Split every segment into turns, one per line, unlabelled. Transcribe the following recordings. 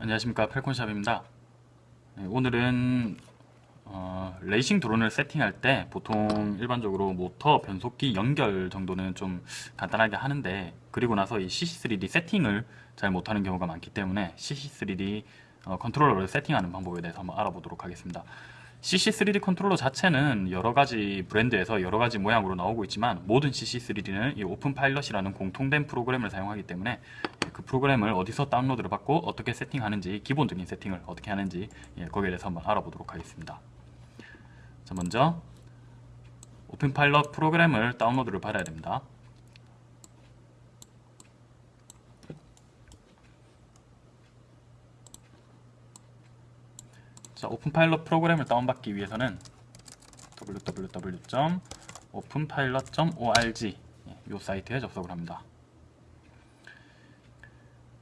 안녕하십니까. 펠콘샵입니다. 네, 오늘은 어, 레이싱 드론을 세팅할 때 보통 일반적으로 모터 변속기 연결 정도는 좀 간단하게 하는데 그리고 나서 이 CC3D 세팅을 잘 못하는 경우가 많기 때문에 CC3D 어, 컨트롤러를 세팅하는 방법에 대해서 한번 알아보도록 하겠습니다 CC3D 컨트롤러 자체는 여러가지 브랜드에서 여러가지 모양으로 나오고 있지만 모든 CC3D는 이 OpenPilot이라는 공통된 프로그램을 사용하기 때문에 그 프로그램을 어디서 다운로드를 받고 어떻게 세팅하는지 기본적인 세팅을 어떻게 하는지 예, 거기에 대해서 한번 알아보도록 하겠습니다. 자 먼저 OpenPilot 프로그램을 다운로드를 받아야 됩니다 자, OpenPilot 프로그램을 다운받기 위해서는 www.openpilot.org 이 사이트에 접속을 합니다.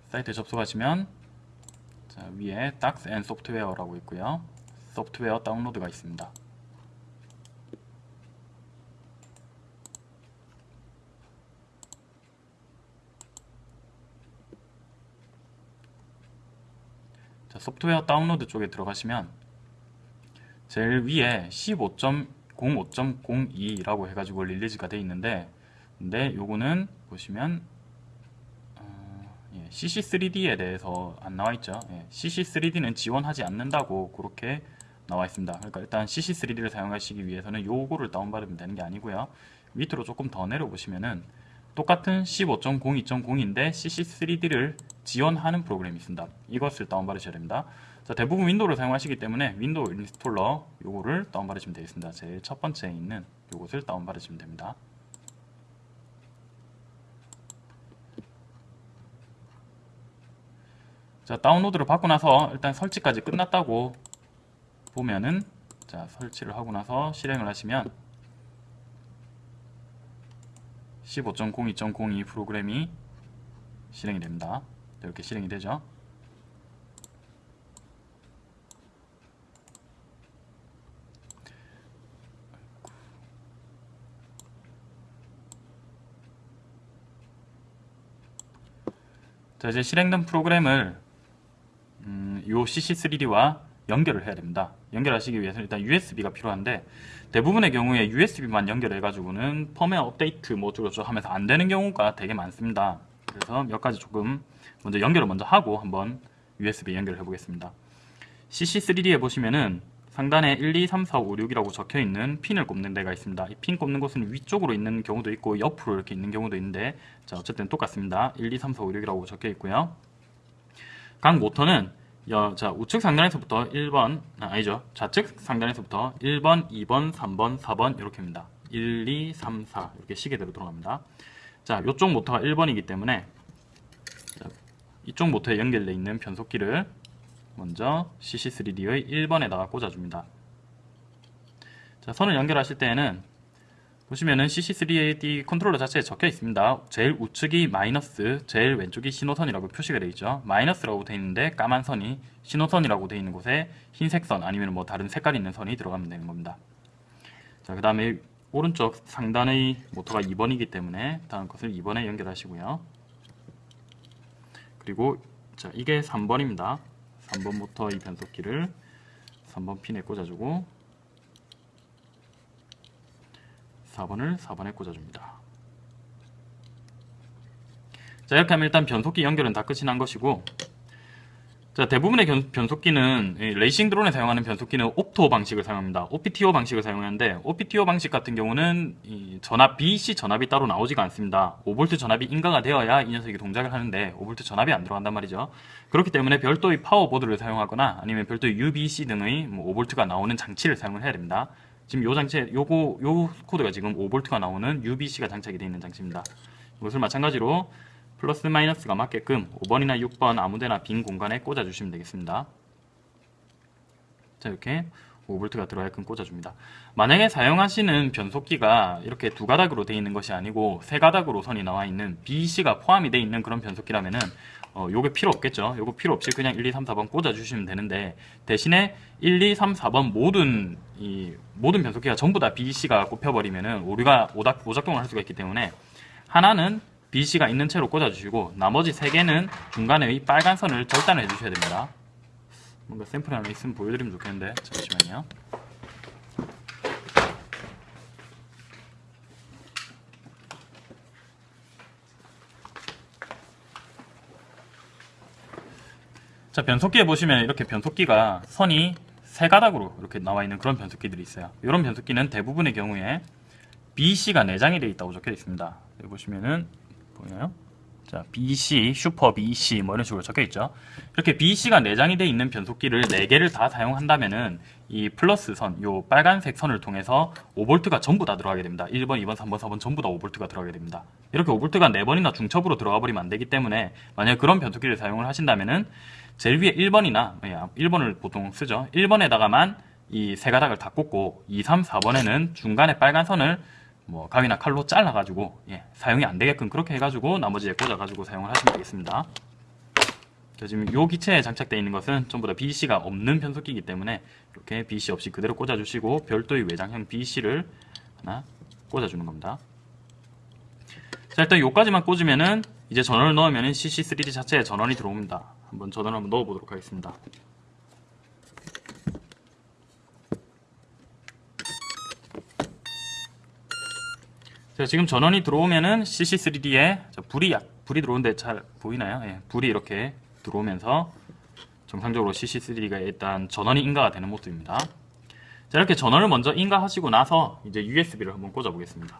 사이트에 접속하시면 자, 위에 Docs and Software라고 있고요. 소프트웨어 다운로드가 있습니다. 소프트웨어 다운로드 쪽에 들어가시면 제일 위에 15.05.02라고 해가지고 릴리즈가 되어 있는데 근데 요거는 보시면 어, 예, CC3D에 대해서 안 나와 있죠. 예, CC3D는 지원하지 않는다고 그렇게 나와 있습니다. 그러니까 일단 CC3D를 사용하시기 위해서는 요거를 다운받으면 되는 게 아니고요. 밑으로 조금 더 내려보시면은 똑같은 15.02.0인데 CC3D를 지원하는 프로그램이 있습니다. 이것을 다운받으셔야 됩니다. 자, 대부분 윈도우를 사용하시기 때문에 윈도우 installer 요거를 다운받으시면 되겠습니다. 제일 첫 번째에 있는 요것을 다운받으시면 됩니다. 자, 다운로드를 받고 나서 일단 설치까지 끝났다고 보면은 자, 설치를 하고 나서 실행을 하시면 15.02.02 프로그램이 실행이 됩니다. 이렇게 실행이 되죠. 자 이제 실행된 프로그램을 음, 요 CC3D와 연결을 해야 됩니다. 연결하시기 위해서는 일단 USB가 필요한데 대부분의 경우에 USB만 연결해 가지고는 펌웨어 업데이트 뭐 어쩌고저쩌고 하면서 안 되는 경우가 되게 많습니다. 그래서 몇 가지 조금 먼저 연결을 먼저 하고 한번 USB 연결을 해 보겠습니다. CC3D에 보시면은 상단에 1, 2, 3, 4, 5, 6이라고 적혀 있는 핀을 꼽는 데가 있습니다. 이 핀 꼽는 곳은 위쪽으로 있는 경우도 있고 옆으로 이렇게 있는 경우도 있는데 자 어쨌든 똑같습니다. 1, 2, 3, 4, 5, 6이라고 적혀 있고요. 각 모터는 여, 자 우측 상단에서부터 1번 아, 니죠. 좌측 상단에서부터 1번 2번 3번 4번 이렇게입니다. 1 2 3 4 이렇게 시계대로 돌아갑니다. 자 이쪽 모터가 1번이기 때문에 자, 이쪽 모터에 연결되어 있는 변속기를 먼저 CC3D의 1번에다가 꽂아줍니다. 자 선을 연결하실 때에는 보시면은 CC3D 컨트롤러 자체에 적혀 있습니다. 제일 우측이 마이너스, 제일 왼쪽이 신호선이라고 표시가 되어 있죠. 마이너스라고 되어 있는데 까만 선이 신호선이라고 되어 있는 곳에 흰색 선 아니면 뭐 다른 색깔 있는 선이 들어가면 되는 겁니다. 자, 그 다음에 오른쪽 상단의 모터가 2번이기 때문에 다음 것을 2번에 연결하시고요. 그리고 자, 이게 3번입니다. 3번 모터 이 변속기를 3번 핀에 꽂아주고 4번을 4번에 꽂아줍니다. 자 이렇게 하면 일단 변속기 연결은 다 끝이 난 것이고 자 대부분의 변속기는 레이싱 드론에 사용하는 변속기는 옵토 방식을 사용합니다. OPTO 방식을 사용하는데 OPTO 방식 같은 경우는 전압 BC 전압이 따로 나오지가 않습니다. 5V 전압이 인가가 되어야 이 녀석이 동작을 하는데 5V 전압이 안 들어간단 말이죠. 그렇기 때문에 별도의 파워보드를 사용하거나 아니면 별도의 UBEC 등의 뭐 5V가 나오는 장치를 사용을 해야 됩니다. 지금 요 장치에 요거 요 코드가 지금 5V가 나오는 UBEC가 장착이 되어 있는 장치입니다. 이것을 마찬가지로 플러스 마이너스가 맞게끔 5번이나 6번 아무데나 빈 공간에 꽂아 주시면 되겠습니다. 자 이렇게 5V가 들어가게끔 꽂아줍니다. 만약에 사용하시는 변속기가 이렇게 두 가닥으로 되어 있는 것이 아니고 세 가닥으로 선이 나와 있는 BEC가 포함이 되어 있는 그런 변속기라면은 어, 요게 필요 없겠죠. 요거 필요 없이 그냥 1, 2, 3, 4번 꽂아주시면 되는데 대신에 1, 2, 3, 4번 모든 이 모든 변속기가 전부 다 BC가 꼽혀버리면은 우리가 오작, 오작동을 할 수가 있기 때문에 하나는 BC가 있는 채로 꽂아주시고 나머지 세 개는 중간에 이 빨간 선을 절단해 주셔야 됩니다. 뭔가 샘플이 하나 있으면 보여드리면 좋겠는데 잠시만요. 자 변속기에 보시면 이렇게 변속기가 선이 세 가닥으로 이렇게 나와 있는 그런 변속기들이 있어요. 이런 변속기는 대부분의 경우에 BC가 내장이 되어 있다고 적혀 있습니다. 여기 보시면은 보이나요? 자, BC, 슈퍼 BC 뭐 이런 식으로 적혀 있죠. 이렇게 BC가 내장이 되어 있는 변속기를 4개를 다 사용한다면은 이 플러스 선, 요 빨간색 선을 통해서 5V가 전부 다 들어가게 됩니다. 1번, 2번, 3번, 4번 전부 다 5V가 들어가게 됩니다. 이렇게 5V가 4번이나 중첩으로 들어가 버리면 안 되기 때문에 만약에 그런 변속기를 사용을 하신다면은 제일 위에 1번이나 1번을 보통 쓰죠. 1번에다가만 이 세 가닥을 다 꽂고 2, 3, 4번에는 중간에 빨간 선을 뭐 가위나 칼로 잘라가지고 예, 사용이 안 되게끔 그렇게 해가지고 나머지에 꽂아가지고 사용을 하시면 되겠습니다. 자, 지금 요 기체에 장착되어 있는 것은 전부 다 BC가 없는 변속기이기 때문에 이렇게 BC 없이 그대로 꽂아주시고 별도의 외장형 BC를 하나 꽂아주는 겁니다. 자 일단 요까지만 꽂으면은 이제 전원을 넣으면은 CC3D 자체에 전원이 들어옵니다. 한번 전원을 한번 넣어보도록 하겠습니다. 자, 지금 전원이 들어오면은 CC3D에 불이 약, 불이 들어오는데 잘 보이나요? 예, 불이 이렇게 들어오면서 정상적으로 CC3D가 일단 전원이 인가가 되는 모습입니다. 자, 이렇게 전원을 먼저 인가하시고 나서 이제 USB를 한번 꽂아 보겠습니다.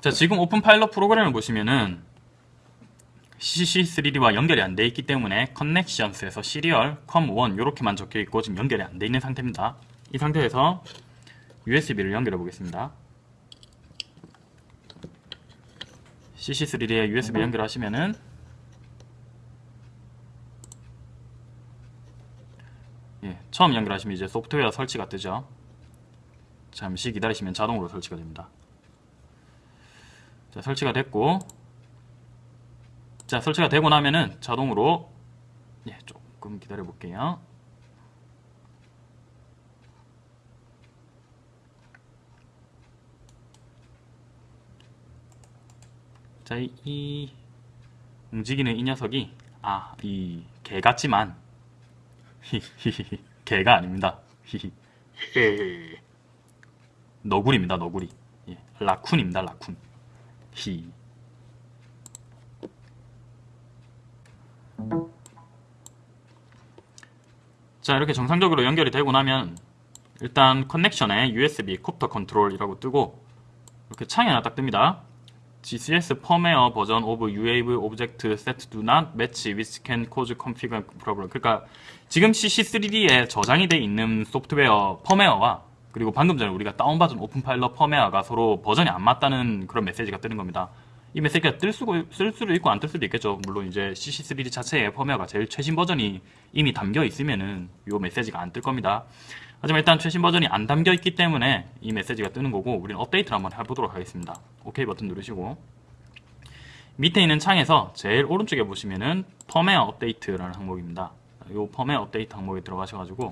자 지금 OpenPilot 프로그램을 보시면은 CC3D와 연결이 안 돼 있기 때문에 커넥션스에서 시리얼 com1 이렇게만 적혀 있고 지금 연결이 안 돼 있는 상태입니다. 이 상태에서 USB를 연결해 보겠습니다. CC3D에 USB 연결하시면은 예, 처음 연결하시면 이제 소프트웨어 설치가 뜨죠. 잠시 기다리시면 자동으로 설치가 됩니다. 자, 설치가 됐고 자 설치가 되고 나면은 자동으로 예, 조금 기다려 볼게요 자, 이, 이 움직이는 이 녀석이 아, 이 개 같지만 히히히 개가 아닙니다. 히히 너구리입니다. 너구리. 예, 라쿤입니다. 라쿤. 히. 자 이렇게 정상적으로 연결이 되고 나면 일단 커넥션에 USB 콥터 컨트롤이라고 뜨고 이렇게 창이 하나 딱 뜹니다. GCS firmware 버전 of UAV object set do not match which can cause configure problem. 그러니까 지금 CC3D에 저장이 돼 있는 소프트웨어 펌웨어와 그리고 방금 전에 우리가 다운받은 OpenPilot 펌웨어가 서로 버전이 안 맞다는 그런 메시지가 뜨는 겁니다. 이 메시지가 뜰, 수고, 뜰 수도 있고 안 뜰 수도 있겠죠. 물론 이제 CC3D 자체의 펌웨어가 제일 최신 버전이 이미 담겨 있으면은 이 메시지가 안 뜰 겁니다. 하지만 일단 최신 버전이 안 담겨 있기 때문에 이 메시지가 뜨는 거고 우리는 업데이트를 한번 해보도록 하겠습니다. OK 버튼 누르시고 밑에 있는 창에서 제일 오른쪽에 보시면은 펌웨어 업데이트라는 항목입니다. 이 펌웨어 업데이트 항목에 들어가셔가지고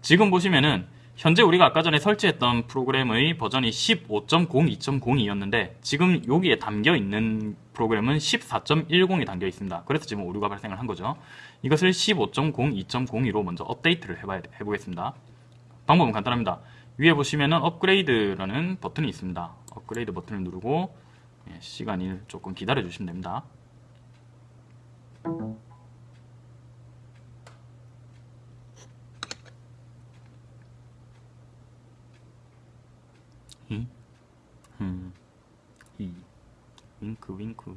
지금 보시면은 현재 우리가 아까 전에 설치했던 프로그램의 버전이 15.02.02였는데 지금 여기에 담겨 있는 프로그램은 14.10이 담겨 있습니다. 그래서 지금 오류가 발생을 한 거죠. 이것을 15.02.02로 먼저 업데이트를 해봐야, 해보겠습니다. 방법은 간단합니다. 위에 보시면은 업그레이드라는 버튼이 있습니다. 업그레이드 버튼을 누르고 예, 시간을 조금 기다려 주시면 됩니다. 히, 흠, 히, 윙크, 윙크.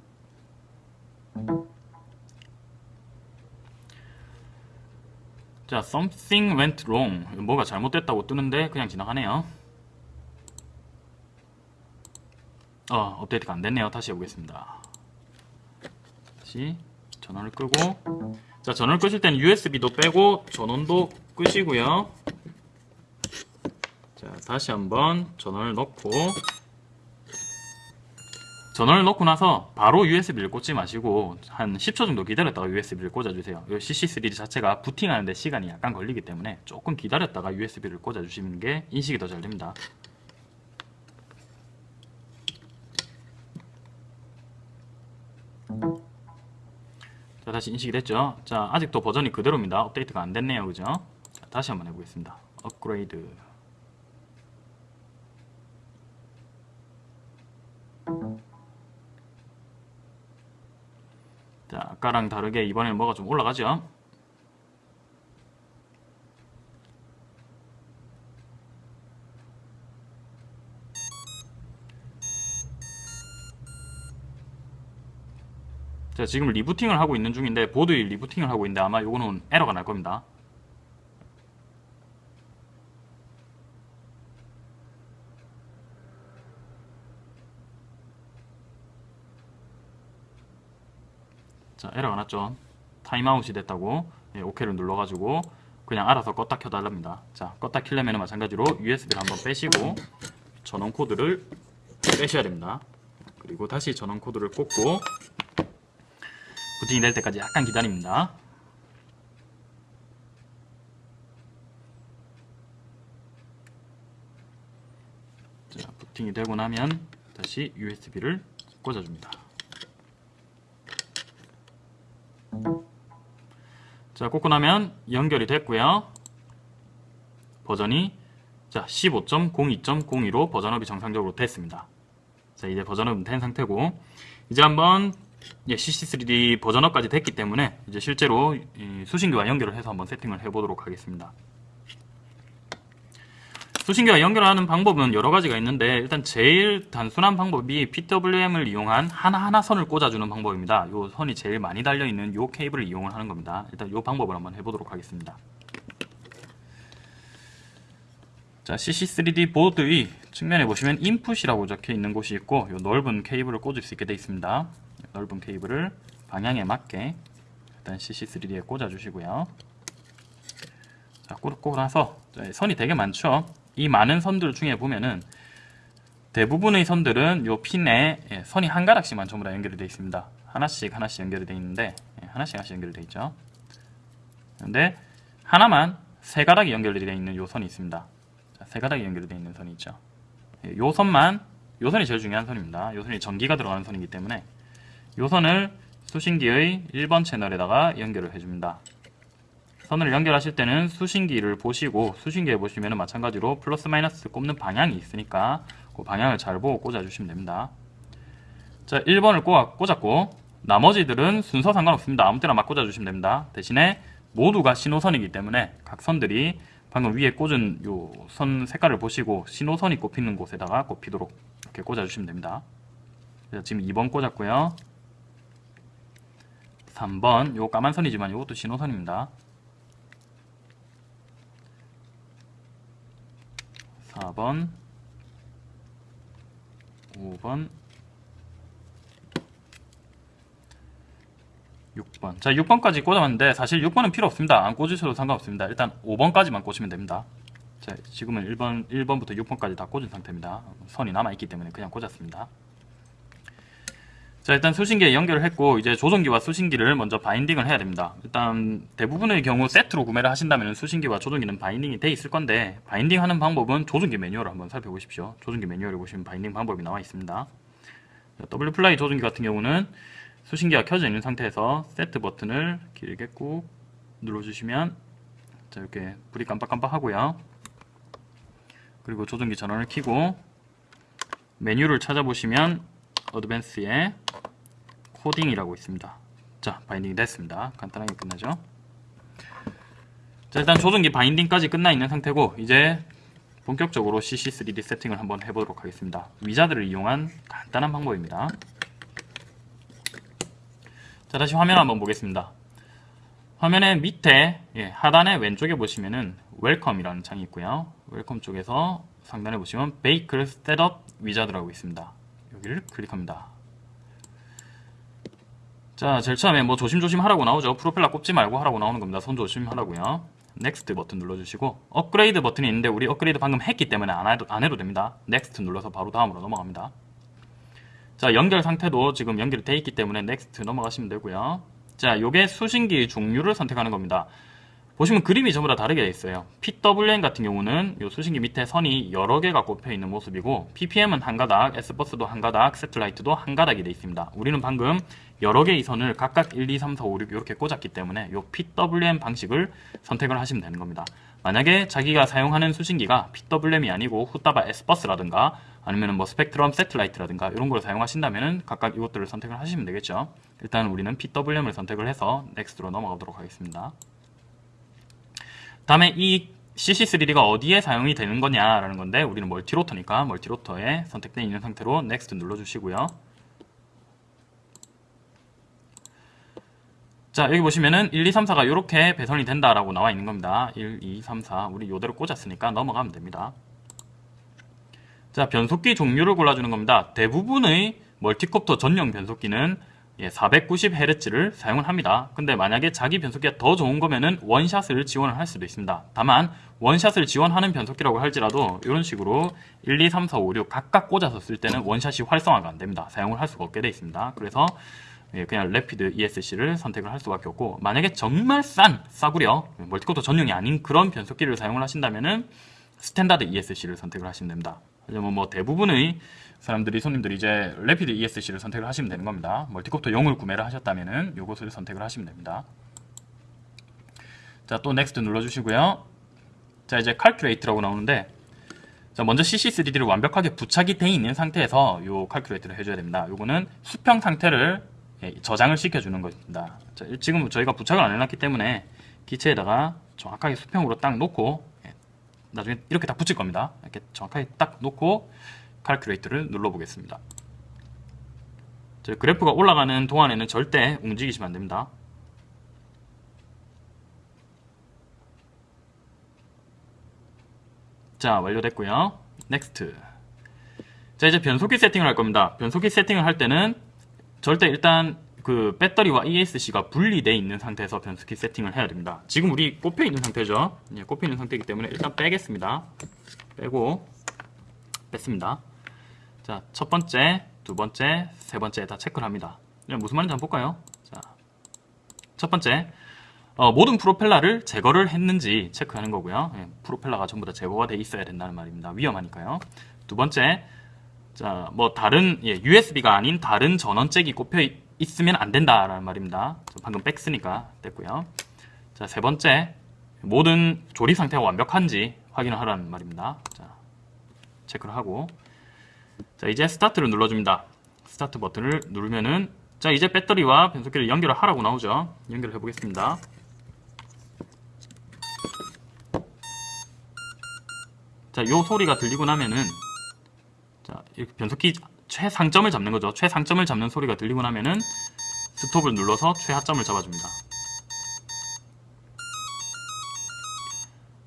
자, something went wrong. 뭐가 잘못됐다고 뜨는데 그냥 지나가네요. 어, 업데이트가 안 됐네요. 다시 해보겠습니다. 다시 전원을 끄고 자, 전원을 끄실 때는 USB도 빼고 전원도 끄시고요. 자, 다시 한번 전원을 넣고 전원을 넣고 나서 바로 USB를 꽂지 마시고 한 10초 정도 기다렸다가 USB를 꽂아주세요. 이 CC3D 자체가 부팅하는데 시간이 약간 걸리기 때문에 조금 기다렸다가 USB를 꽂아주시는 게 인식이 더 잘 됩니다. 자 다시 인식이 됐죠? 자 아직도 버전이 그대로입니다. 업데이트가 안 됐네요. 그죠? 자, 다시 한번 해보겠습니다. 업그레이드 아까랑 다르게 이번에는 뭐가 좀 올라가죠? 자 지금 리부팅을 하고 있는 중인데 보드 리부팅을 하고 있는데 아마 요거는 에러가 날 겁니다. 났죠 타임아웃이 됐다고 예, OK를 눌러가지고 그냥 알아서 껐다 켜달랍니다. 자 껐다 켜려면 마찬가지로 USB를 한번 빼시고 전원 코드를 빼셔야 됩니다. 그리고 다시 전원 코드를 꽂고 부팅이 될 때까지 약간 기다립니다. 자 부팅이 되고 나면 다시 USB를 꽂아줍니다 자 꽂고 나면 연결이 됐고요. 버전이 자 15.02.02로 버전업이 정상적으로 됐습니다. 자 이제 버전업은 된 상태고 이제 한번 예, CC3D 버전업까지 됐기 때문에 이제 실제로 이 수신기와 연결을 해서 한번 세팅을 해보도록 하겠습니다 수신기와 연결하는 방법은 여러 가지가 있는데 일단 제일 단순한 방법이 PWM을 이용한 하나하나 선을 꽂아주는 방법입니다. 이 선이 제일 많이 달려있는 이 케이블을 이용을 하는 겁니다. 일단 이 방법을 한번 해보도록 하겠습니다. 자, CC3D 보드의 측면에 보시면 인풋이라고 적혀 있는 곳이 있고 이 넓은 케이블을 꽂을 수 있게 되어 있습니다. 넓은 케이블을 방향에 맞게 일단 CC3D에 꽂아주시고요. 자, 꽂고 나서 선이 되게 많죠. 이 많은 선들 중에 보면은 대부분의 선들은 요 핀에 예, 선이 한 가닥씩만 전부 다 연결이 되어 있습니다. 하나씩 하나씩 연결이 되어 있는데 예, 하나씩 하나씩 연결이 되어 있죠. 근데 하나만 세 가닥이 연결이 되어 있는 요 선이 있습니다. 자, 세 가닥이 연결이 되어 있는 선이 있죠. 예, 요 선만 요 선이 제일 중요한 선입니다. 요 선이 전기가 들어가는 선이기 때문에 요 선을 수신기의 1번 채널에다가 연결을 해줍니다. 선을 연결하실 때는 수신기를 보시고 수신기에 보시면 마찬가지로 플러스 마이너스 꼽는 방향이 있으니까 그 방향을 잘 보고 꽂아주시면 됩니다. 자 1번을 꽂았고 나머지들은 순서 상관없습니다. 아무 때나 막 꽂아주시면 됩니다. 대신에 모두가 신호선이기 때문에 각 선들이 방금 위에 꽂은 요 선 색깔을 보시고 신호선이 꼽히는 곳에다가 꼽히도록 이렇게 꽂아주시면 됩니다. 지금 2번 꽂았고요. 3번 요 까만 선이지만 이것도 신호선입니다. 4번 5번 6번. 자 6번까지 꽂아봤는데 사실 6번은 필요 없습니다. 안 꽂으셔도 상관없습니다. 일단 5번까지만 꽂으면 됩니다. 자 지금은 1번, 1번부터 6번까지 다 꽂은 상태입니다. 선이 남아있기 때문에 그냥 꽂았습니다 자 일단 수신기에 연결을 했고 이제 조종기와 수신기를 먼저 binding을 해야 됩니다. 일단 대부분의 경우 세트로 구매를 하신다면 수신기와 조종기는 binding이 돼 있을 건데 binding 하는 방법은 조종기 매뉴얼을 한번 살펴보십시오. 조종기 매뉴얼에 보시면 binding 방법이 나와 있습니다. WFLY 조종기 같은 경우는 수신기가 켜져 있는 상태에서 세트 버튼을 길게 꾹 눌러주시면 자 이렇게 불이 깜빡깜빡 하고요. 그리고 조종기 전원을 켜고 메뉴를 찾아보시면 advance에 coding이라고 있습니다. 자, binding이 됐습니다. 간단하게 끝나죠. 자, 일단 조종기 binding까지 끝나 있는 상태고 이제 본격적으로 CC3D 세팅을 한번 해보도록 하겠습니다. wizard를 이용한 간단한 방법입니다. 자, 다시 화면 한번 보겠습니다. 화면의 밑에 예, 하단에 왼쪽에 보시면은 welcome이라는 창이 있고요. welcome 쪽에서 상단에 보시면 vehicle setup wizard라고 있습니다. 여기를 클릭합니다. 자, 제일 처음에 뭐 조심조심 하라고 나오죠. 프로펠러 꼽지 말고 하라고 나오는 겁니다. 손 조심하라고요. next 버튼 눌러주시고 업그레이드 버튼이 있는데 우리 업그레이드 방금 했기 때문에 안 해도, 안 해도 됩니다. next 눌러서 바로 다음으로 넘어갑니다. 자 연결 상태도 지금 연결이 돼 있기 때문에 next 넘어가시면 되고요. 자 요게 수신기 종류를 선택하는 겁니다. 보시면 그림이 전부 다 다르게 되어 있어요. PWM 같은 경우는 요 수신기 밑에 선이 여러 개가 꼽혀 있는 모습이고 PPM은 한 가닥, S버스도 한 가닥, satellite도 한 가닥이 되어 있습니다. 우리는 방금 여러 개의 선을 각각 1, 2, 3, 4, 5, 6 이렇게 꽂았기 때문에 요 PWM 방식을 선택을 하시면 되는 겁니다. 만약에 자기가 사용하는 수신기가 PWM이 아니고 후따바 S버스라든가 아니면 뭐 스펙트럼 satellite라든가 이런 걸 사용하신다면 각각 이것들을 선택을 하시면 되겠죠. 일단 우리는 PWM을 선택을 해서 next로 넘어가도록 하겠습니다. 다음에 이 CC3D가 어디에 사용이 되는 거냐라는 건데 우리는 multirotor니까 multirotor에 선택되어 있는 상태로 next 눌러주시고요. 자 여기 보시면은 1, 2, 3, 4가 이렇게 배선이 된다라고 나와 있는 겁니다. 1, 2, 3, 4 우리 이대로 꽂았으니까 넘어가면 됩니다. 자 변속기 종류를 골라주는 겁니다. 대부분의 멀티콥터 전용 변속기는 예, 490Hz를 사용을 합니다. 근데 만약에 자기 변속기가 더 좋은 거면은 원샷을 지원을 할 수도 있습니다. 다만 원샷을 지원하는 변속기라고 할지라도 이런 식으로 1, 2, 3, 4, 5, 6 각각 꽂아서 쓸 때는 원샷이 활성화가 안 됩니다. 사용을 할 수가 없게 되어 있습니다. 그래서 예, 그냥 rapid ESC를 선택을 할 수밖에 없고 만약에 정말 싼 싸구려 멀티코터 전용이 아닌 그런 변속기를 사용을 하신다면은 스탠다드 ESC를 선택을 하시면 됩니다. 하지만 뭐 대부분의 사람들이 손님들이 이제 rapid ESC를 선택을 하시면 되는 겁니다. 멀티콥터 용을 구매를 하셨다면은 이것을 선택을 하시면 됩니다. 자, 또 next 눌러 주시고요. 자, 이제 칼큘레이트라고 나오는데 자, 먼저 CC3D를 완벽하게 부착이 돼 있는 상태에서 요 칼큘레이트를 해줘야 됩니다. 요거는 수평 상태를 예, 저장을 시켜주는 것입니다. 자, 지금 저희가 부착을 안 해놨기 때문에 기체에다가 정확하게 수평으로 딱 놓고 예, 나중에 이렇게 딱 붙일 겁니다. 이렇게 정확하게 딱 놓고 칼큘레이트를 눌러보겠습니다. 그래프가 올라가는 동안에는 절대 움직이시면 안됩니다. 자 완료됐고요. next 자 이제 변속기 세팅을 할 겁니다. 변속기 세팅을 할 때는 절대 일단 그 배터리와 ESC가 분리되어 있는 상태에서 변속기 세팅을 해야 됩니다. 지금 우리 꼽혀 있는 상태죠. 예, 꼽혀 있는 상태이기 때문에 일단 빼겠습니다. 빼고 뺐습니다. 자, 첫 번째, 두 번째, 세 번째 다 체크를 합니다. 무슨 말인지 한번 볼까요? 자, 첫 번째, 어, 모든 프로펠러를 제거를 했는지 체크하는 거고요. 예, 프로펠러가 전부 다 제거가 돼 있어야 된다는 말입니다. 위험하니까요. 두 번째, 자, 뭐 다른 예, USB가 아닌 다른 전원잭이 꼽혀 있으면 안 된다라는 말입니다. 방금 뺐으니까 됐고요. 자, 세 번째, 모든 조립 상태가 완벽한지 확인을 하라는 말입니다. 자, 체크를 하고 자, 이제 스타트를 눌러줍니다. 스타트 버튼을 누르면은 자, 이제 배터리와 변속기를 연결을 하라고 나오죠. 연결을 해보겠습니다. 자, 요 소리가 들리고 나면은 자, 이렇게 변속기 최상점을 잡는 거죠. 최상점을 잡는 소리가 들리고 나면은 스톱을 눌러서 최하점을 잡아줍니다.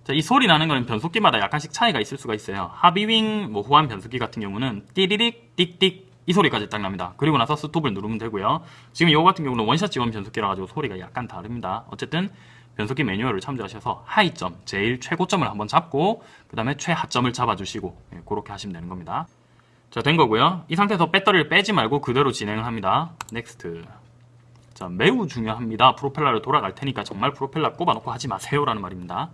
자, 이 소리 나는 거는 변속기마다 약간씩 차이가 있을 수가 있어요. 하비윙 뭐 호환 변속기 같은 경우는 띠리릭 띡띡 이 소리까지 딱 납니다. 그리고 나서 스톱을 누르면 되고요. 지금 이거 같은 경우는 원샷 지원 변속기라 가지고 소리가 약간 다릅니다. 어쨌든 변속기 매뉴얼을 참조하셔서 하이점, 제일 최고점을 한번 잡고 그 다음에 최하점을 잡아주시고 예, 그렇게 하시면 되는 겁니다. 자, 된 거고요. 이 상태에서 배터리를 빼지 말고 그대로 진행을 합니다. next. 자, 매우 중요합니다. 프로펠러를 돌아갈 테니까 정말 프로펠러 꼽아놓고 하지 마세요 라는 말입니다.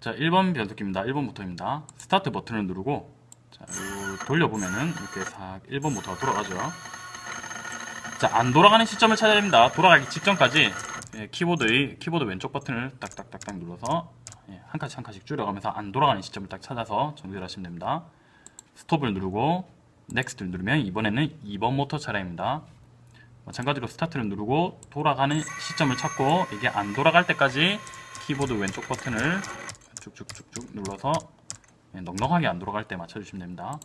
자, 1번 변속기입니다. 1번 모터입니다. 스타트 버튼을 누르고 자, 돌려보면은 이렇게 싹 1번 모터가 돌아가죠. 자, 안 돌아가는 시점을 찾아야 됩니다. 돌아가기 직전까지 예, 키보드의 키보드 왼쪽 버튼을 딱딱딱딱 눌러서 예, 한 칸씩 한 칸씩 줄여가면서 안 돌아가는 시점을 딱 찾아서 정지를 하시면 됩니다. 스톱을 누르고 next를 누르면 이번에는 2번 모터 차례입니다. 마찬가지로 스타트를 누르고 돌아가는 시점을 찾고 이게 안 돌아갈 때까지 키보드 왼쪽 버튼을 쭉쭉쭉쭉 눌러서 예, 넉넉하게 안 돌아갈 때 맞춰주시면 됩니다.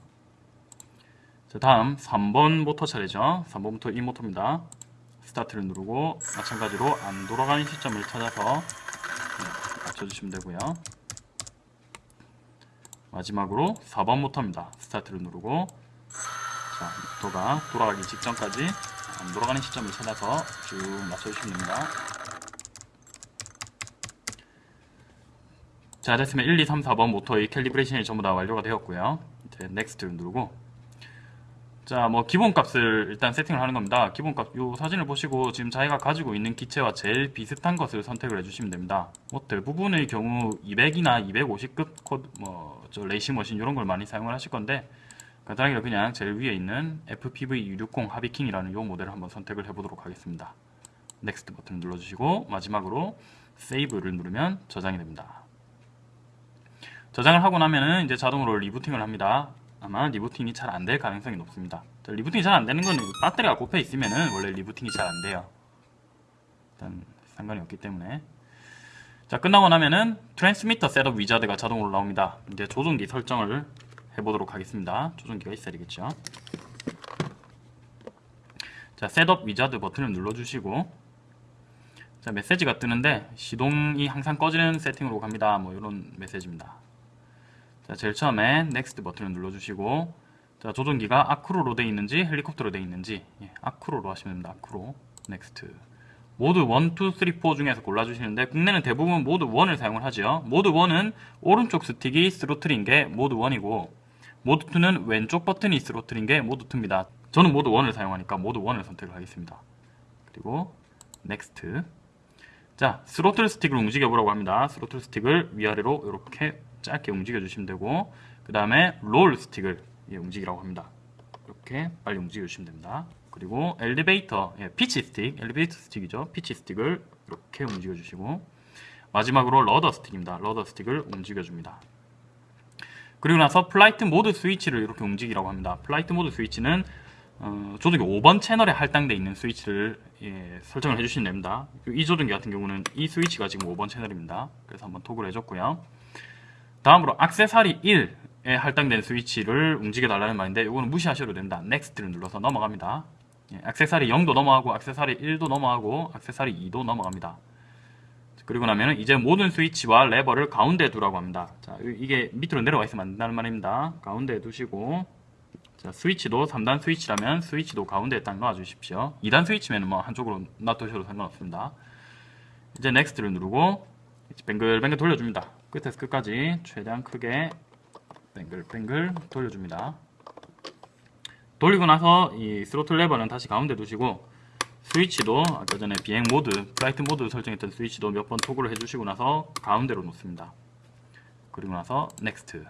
자, 다음 3번 모터 차례죠. 3번 모터 이 모터입니다. 스타트를 누르고 마찬가지로 안 돌아가는 시점을 찾아서 네, 맞춰주시면 되고요. 마지막으로 4번 모터입니다. 스타트를 누르고 자, 모터가 돌아가기 직전까지 안 돌아가는 시점을 찾아서 쭉 맞춰주시면 됩니다. 자 됐으면 1, 2, 3, 4번 모터의 calibration이 전부 다 완료가 되었고요. 이제 next를 누르고 자, 뭐 기본값을 일단 세팅을 하는 겁니다. 기본값 요 사진을 보시고 지금 자기가 가지고 있는 기체와 제일 비슷한 것을 선택을 해주시면 됩니다. 뭐 대부분의 경우 200이나 250급 quad 뭐 저 레이싱 머신 이런 걸 많이 사용을 하실 건데 간단하게 그냥 제일 위에 있는 FPV660 하비킹이라는 요 모델을 한번 선택을 해보도록 하겠습니다. next 버튼을 눌러주시고 마지막으로 세이브를 누르면 저장이 됩니다. 저장을 하고 나면은 이제 자동으로 리부팅을 합니다. 아마 리부팅이 잘 안 될 가능성이 높습니다. 자, 리부팅이 잘 안 되는 건 배터리가 꼽혀 있으면 은 원래 리부팅이 잘 안 돼요. 일단 상관이 없기 때문에 자 끝나고 나면은 transmitter setup wizard가 자동으로 나옵니다. 이제 조종기 설정을 해보도록 하겠습니다. 조종기가 있어야 되겠죠. 자 setup wizard 버튼을 눌러주시고 자 메시지가 뜨는데 시동이 항상 꺼지는 세팅으로 갑니다. 뭐 이런 메시지입니다. 자, 제일 처음에 next 버튼을 눌러주시고 자, 조종기가 acro로 되어 있는지 헬리콥터로 되어 있는지 예, acro로 하시면 됩니다. acro next 모드 1, 2, 3, 4 중에서 골라주시는데 국내는 대부분 모드 1을 사용을 하죠. 모드 1은 오른쪽 스틱이 스로틀인 게 모드 1이고 모드 2는 왼쪽 버튼이 스로틀인 게 모드 2입니다. 저는 모드 1을 사용하니까 모드 1을 선택을 하겠습니다. 그리고 next 자 스로틀 스틱을 움직여 보라고 합니다. 스로틀 스틱을 위아래로 이렇게 짧게 움직여 주시면 되고 그 다음에 롤 스틱을 예, 움직이라고 합니다. 이렇게 빨리 움직여 주시면 됩니다. 그리고 엘리베이터, 예, 피치 스틱, 엘리베이터 스틱이죠. 피치 스틱을 이렇게 움직여 주시고 마지막으로 rudder 스틱입니다. rudder 스틱을 움직여 줍니다. 그리고 나서 flight 모드 스위치를 이렇게 움직이라고 합니다. flight 모드 스위치는 어, 조종기 5번 채널에 할당되어 있는 스위치를 예, 설정을 해주시면 됩니다. 이 조종기 같은 경우는 이 스위치가 지금 5번 채널입니다. 그래서 한번 toggle을 해줬고요. 다음으로 악세사리 1에 할당된 스위치를 움직여 달라는 말인데 이거는 무시하셔도 된다. next를 눌러서 넘어갑니다. 예, 악세사리 0도 넘어가고 악세사리 1도 넘어가고 악세사리 2도 넘어갑니다. 그리고 나면은 이제 모든 스위치와 레버를 가운데에 두라고 합니다. 자, 이게 밑으로 내려와 있으면 안 된다는 말입니다. 가운데에 두시고 자, 스위치도 3단 스위치라면 스위치도 가운데에 딱 놔 주십시오. 2단 스위치면 뭐 한쪽으로 놔두셔도 상관없습니다. 이제 next를 누르고 뱅글뱅글 돌려줍니다. 끝에서 끝까지 최대한 크게 뱅글뱅글 돌려줍니다. 돌리고 나서 이 스로틀 레버는 다시 가운데 두시고 스위치도 아까 전에 비행 모드, flight 모드 설정했던 스위치도 몇 번 toggle을 해주시고 나서 가운데로 놓습니다. 그리고 나서 next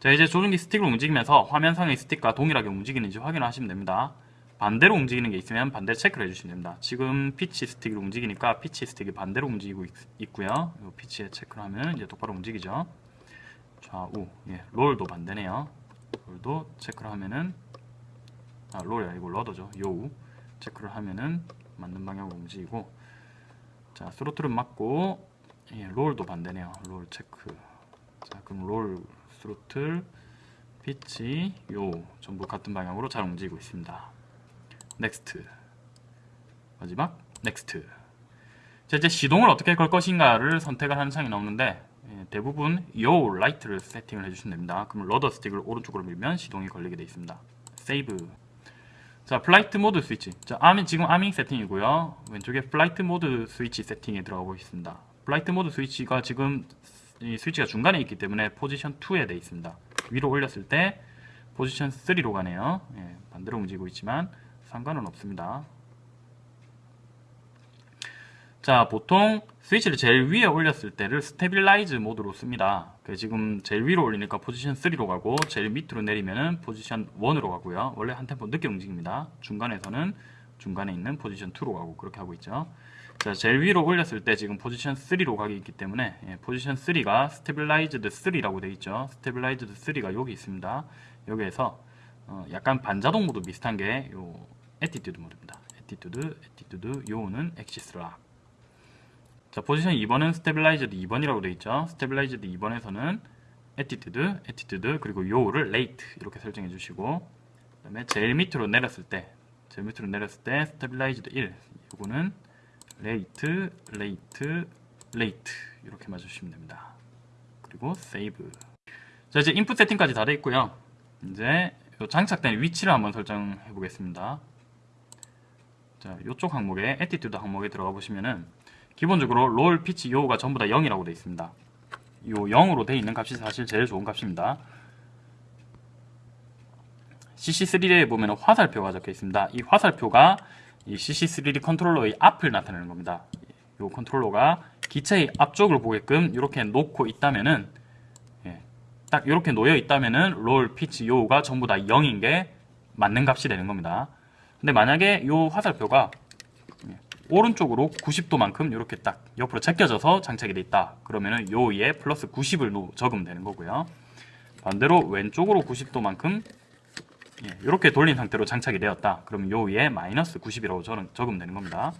자 이제 조종기 스틱을 움직이면서 화면상의 스틱과 동일하게 움직이는지 확인하시면 됩니다. 반대로 움직이는 게 있으면 반대 체크를 해주시면 됩니다. 지금 pitch 스틱을 움직이니까 pitch 스틱이 반대로 움직이고 있, 고요 pitch에 체크를 하면 이제 똑바로 움직이죠. 좌우, 예, roll도 반대네요. roll도 체크를 하면은 아, roll이 아니고 rudder죠. yaw 체크를 하면은 맞는 방향으로 움직이고 자 throttle은 맞고 예, roll도 반대네요. 롤 체크. 자 그럼 roll throttle pitch yaw 전부 같은 방향으로 잘 움직이고 있습니다. next 마지막. next 자 이제 시동을 어떻게 걸 것인가를 선택을 하는 창이 나오는데 예, 대부분 yaw right를 세팅을 해주시면 됩니다. 그럼 rudder 스틱을 오른쪽으로 밀면 시동이 걸리게 되어 있습니다. save 자 flight 모드 스위치 자 arming, 지금 arming 세팅이고요. 왼쪽에 flight 모드 스위치 세팅에 들어가고 있습니다. flight 모드 스위치가 지금 이 스위치가 중간에 있기 때문에 포지션 2에 되어 있습니다. 위로 올렸을 때 포지션 3로 가네요. 예, 반대로 움직이고 있지만 상관은 없습니다. 자 보통 스위치를 제일 위에 올렸을 때를 stabilize 모드로 씁니다. 지금 제일 위로 올리니까 포지션 3로 가고 제일 밑으로 내리면은 포지션 1으로 가고요. 원래 한 템포 늦게 움직입니다. 중간에서는 중간에 있는 포지션 2로 가고 그렇게 하고 있죠. 자 제일 위로 올렸을 때 지금 포지션 3로 가기 있기 때문에 예, 포지션 3가 stabilized 3라고 되어 있죠. stabilized 3가 여기 있습니다. 여기에서 어, 약간 반자동 모드 비슷한 게요 attitude 모드입니다. attitude, attitude, yaw는 axis lock. 자, 포지션 2번은 stabilized 2번이라고 되어 있죠. stabilized 2번에서는 attitude, attitude, 그리고 yaw를 rate 이렇게 설정해 주시고 그 다음에 제일 밑으로 내렸을 때 제일 밑으로 내렸을 때 stabilized 1 요거는 rate, rate, rate 이렇게 맞추시면 됩니다. 그리고 save 자 이제 input 세팅까지 다 되어 있고요. 이제 장착된 위치를 한번 설정해 보겠습니다. 자, 이쪽 항목에 attitude 항목에 들어가 보시면은 기본적으로 roll, pitch, yaw가 전부 다 0이라고 되어 있습니다. 요 0으로 되어 있는 값이 사실 제일 좋은 값입니다. CC3D에 보면 화살표가 적혀 있습니다. 이 화살표가 이 CC3D 컨트롤러의 앞을 나타내는 겁니다. 이 컨트롤러가 기체의 앞쪽을 보게끔 이렇게 놓고 있다면은 예, 딱 이렇게 놓여 있다면은 roll, pitch, yaw가 전부 다 0인 게 맞는 값이 되는 겁니다. 근데 만약에 요 화살표가 예, 오른쪽으로 90도만큼 이렇게 딱 옆으로 제껴져서 장착이 돼 있다. 그러면은 yaw에 플러스 90을 적으면 되는 거고요. 반대로 왼쪽으로 90도만큼 예, 이렇게 돌린 상태로 장착이 되었다. 그럼 yaw에 마이너스 90이라고 적으면 되는 겁니다.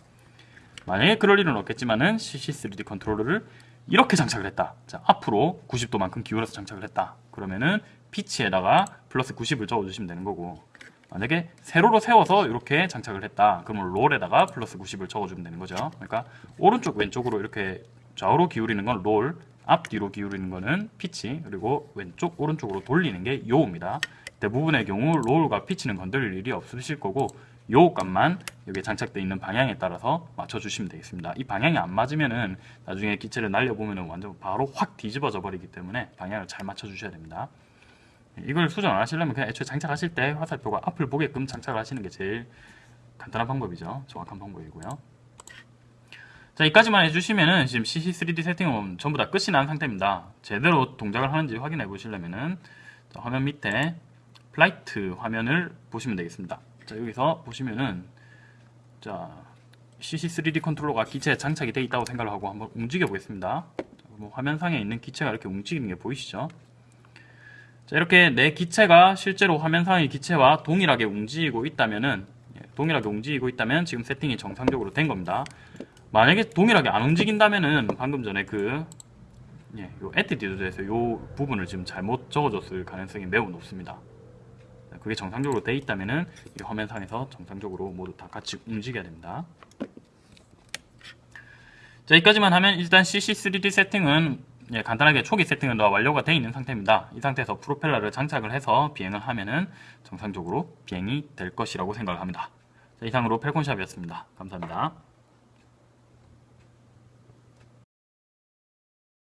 만약에 그럴 일은 없겠지만은 CC3D 컨트롤러를 이렇게 장착을 했다. 자, 앞으로 90도만큼 기울여서 장착을 했다. 그러면은 pitch에다가 플러스 90을 적어주시면 되는 거고 만약에 세로로 세워서 이렇게 장착을 했다. 그러면 roll에다가 플러스 90을 적어주면 되는 거죠. 그러니까 오른쪽 왼쪽으로 이렇게 좌우로 기울이는 건 롤, 앞뒤로 기울이는 거는 피치, 그리고 왼쪽 오른쪽으로 돌리는 게 요입니다. 대부분의 경우 롤과 피치는 건드릴 일이 없으실 거고 요 값만 여기에 장착되어 있는 방향에 따라서 맞춰주시면 되겠습니다. 이 방향이 안 맞으면은 나중에 기체를 날려보면은 완전 바로 확 뒤집어져 버리기 때문에 방향을 잘 맞춰주셔야 됩니다. 이걸 수정 안 하시려면 그냥 애초에 장착하실 때 화살표가 앞을 보게끔 장착을 하시는 게 제일 간단한 방법이죠. 정확한 방법이고요. 자, 여기까지만 해주시면은 지금 CC3D 세팅은 전부 다 끝이 난 상태입니다. 제대로 동작을 하는지 확인해 보시려면은 화면 밑에 flight 화면을 보시면 되겠습니다. 자, 여기서 보시면은 자, CC3D 컨트롤러가 기체에 장착이 되어 있다고 생각을 하고 한번 움직여 보겠습니다. 뭐 화면상에 있는 기체가 이렇게 움직이는 게 보이시죠? 자, 이렇게 내 기체가 실제로 화면상의 기체와 동일하게 움직이고 있다면은 예, 동일하게 움직이고 있다면 지금 세팅이 정상적으로 된 겁니다. 만약에 동일하게 안 움직인다면은 방금 전에 그 예, 요 attitude에서 요 부분을 지금 잘못 적어줬을 가능성이 매우 높습니다. 그게 정상적으로 돼 있다면은 이 화면상에서 정상적으로 모두 다 같이 움직여야 됩니다. 자, 여기까지만 하면 일단 CC3D 세팅은 예, 간단하게 초기 세팅은 다 완료가 되어 있는 상태입니다. 이 상태에서 프로펠러를 장착을 해서 비행을 하면은 정상적으로 비행이 될 것이라고 생각을 합니다. 자, 이상으로 펠콘샵이었습니다. 감사합니다.